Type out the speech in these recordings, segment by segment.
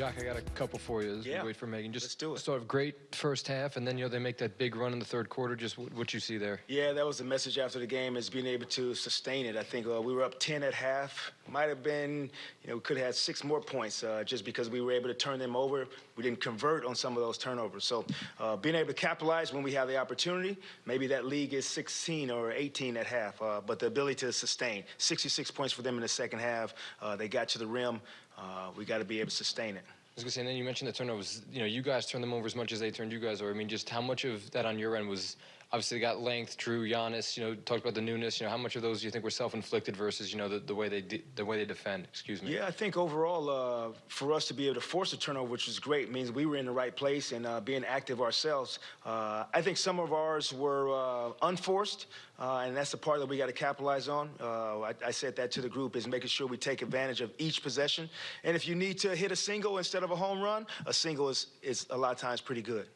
Jacque, I got a couple for you. As Yeah. we wait for Megan. Just Let's do it. Sort of great first half, and then you know they make that big run in the third quarter. Just what, what you see there. Yeah, that was the message after the game is being able to sustain it. I think uh, we were up 10 at half. Might have been, you know, we could have had six more points uh, just because we were able to turn them over. We didn't convert on some of those turnovers. So uh, being able to capitalize when we have the opportunity, maybe that league is 16 or 18 at half. Uh, but the ability to sustain 66 points for them in the second half. Uh, they got to the rim. Uh, we got to be able to sustain it. I was gonna say, and then you mentioned the turnovers. You know, you guys turned them over as much as they turned you guys over. I mean, just how much of that on your end was obviously they got length, Drew, Giannis. You know, talked about the newness. You know, how much of those do you think were self-inflicted versus you know the, the way they de- the way they defend? Excuse me. Yeah, I think overall, uh, for us to be able to force a turnover, which was great, means we were in the right place and uh, being active ourselves. Uh, I think some of ours were uh, unforced, uh, and that's the part that we got to capitalize on. Uh, I, I said that to the group is making sure we take advantage of each possession. And if you need to hit a single instead of a home run, a single is, is a lot of times pretty good.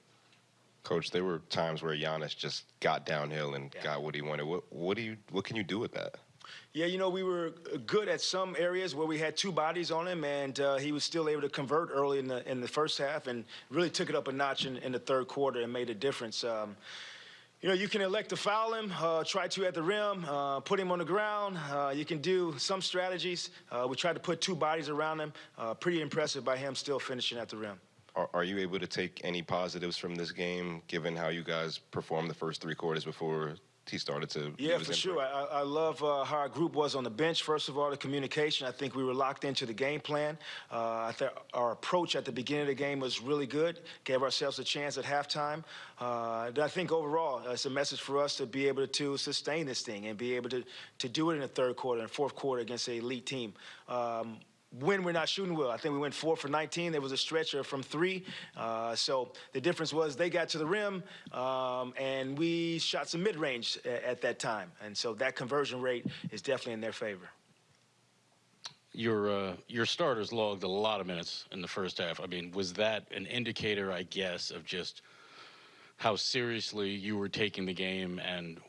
Coach, there were times where Giannis just got downhill and Yeah. got what he wanted. What, what do you? What can you do with that? Yeah, you know, we were good at some areas where we had two bodies on him, and uh, he was still able to convert early in the in the first half, and really took it up a notch in, in the third quarter and made a difference. Um, you know, you can elect to foul him, uh, try to at the rim, uh, put him on the ground. Uh, you can do some strategies. Uh, we tried to put two bodies around him. Uh, pretty impressive by him still finishing at the rim. Are, are you able to take any positives from this game, given how you guys performed the first three quarters before he started to? Yeah, for sure. I, I love uh, how our group was on the bench. First of all, the communication. I think we were locked into the game plan. Uh, I think our approach at the beginning of the game was really good. Gave ourselves a chance at halftime. Uh, I think overall, uh, it's a message for us to be able to sustain this thing and be able to to do it in the third quarter and fourth quarter against an elite team. Um, when we're not shooting well. I think we went four for 19. There was a stretcher from three. Uh, so the difference was they got to the rim, um, and we shot some mid-range a- at that time. And so that conversion rate is definitely in their favor. Your uh, your starters logged a lot of minutes in the first half. I mean, was that an indicator, I guess, of just how seriously you were taking the game and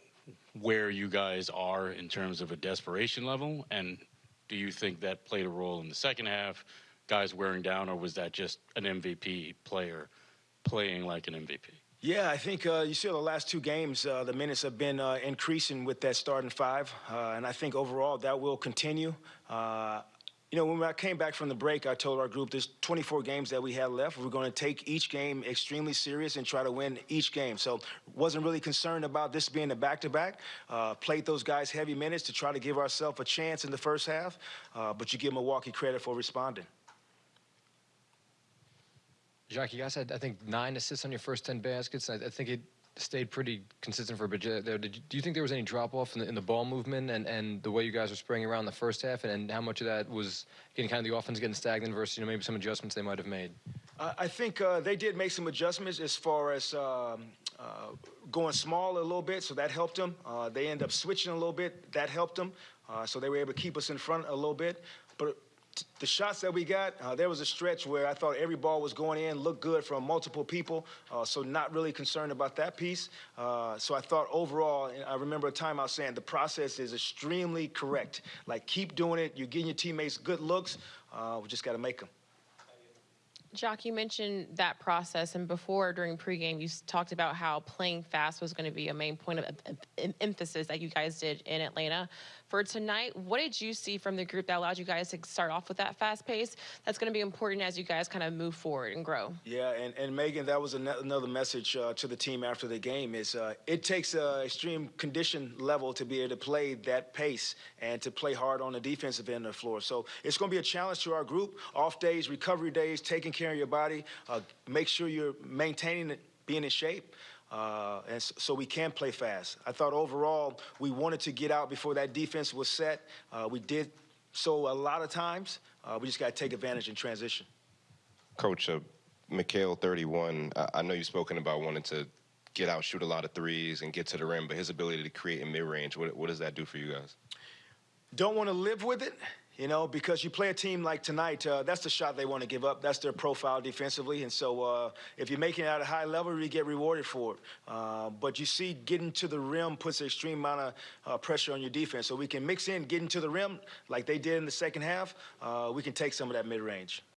where you guys are in terms of a desperation level? And do you think that played a role in the second half, guys wearing down, or was that just an MVP player playing like an MVP? Yeah, I think uh, you see the last two games, uh, the minutes have been uh, increasing with that starting five, uh, and I think overall that will continue. You know, when I came back from the break, I told our group there's 24 games that we had left. We're going to take each game extremely serious and try to win each game. So, wasn't really concerned about this being a back-to-back. Uh, played those guys heavy minutes to try to give ourselves a chance in the first half, uh, but you give Milwaukee credit for responding. Jacque, you guys had I think nine assists on your first ten baskets. I, I think it stayed pretty consistent for a bit there. Did you, do you think there was any drop off in the, in the ball movement and, and the way you guys were spraying around the first half, and, and how much of that was getting kind of the offense getting stagnant versus you know maybe some adjustments they might have made? Uh, I think uh, they did make some adjustments as far as um, uh, going small a little bit, so that helped them. Uh, they end up switching a little bit, that helped them. Uh, so they were able to keep us in front a little bit. But the shots that we got, uh, there was a stretch where I thought every ball was going in, looked good from multiple people. Uh, so not really concerned about that piece. Uh, so I thought overall, I remember a time I was saying the process is extremely correct. Like keep doing it. You're getting your teammates good looks. Uh, we just got to make them. Jacque, you mentioned that process, and before during pregame, you talked about how playing fast was going to be a main point of of- em- emphasis that you guys did in Atlanta. For tonight, what did you see from the group that allowed you guys to start off with that fast pace? That's going to be important as you guys kind of move forward and grow. Yeah, and, and Megan, that was another message uh, to the team after the game is uh, it takes a extreme condition level to be able to play that pace and to play hard on the defensive end of the floor. So it's going to be a challenge to our group. Off days, recovery days, taking care your body, uh, make sure you're maintaining it, being in shape. Uh, and so we can play fast. I thought overall we wanted to get out before that defense was set. Uh, we did so a lot of times. Uh, we just got to take advantage in transition. Coach, uh, Mikal, 31. I, I know you've spoken about wanting to get out, shoot a lot of threes, and get to the rim, but his ability to create in mid-range, what, what does that do for you guys? don't want to live with it, you know, because you play a team like tonight, uh, that's the shot they want to give up. That's their profile defensively. And so uh, if you're making it at a high level, you get rewarded for it. Uh, but you see, getting to the rim puts an extreme amount of uh, pressure on your defense. So we can mix in getting to the rim like they did in the second half. Uh, we can take some of that mid range.